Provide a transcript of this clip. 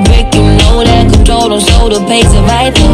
break, you know that Control don't slow the pace of life.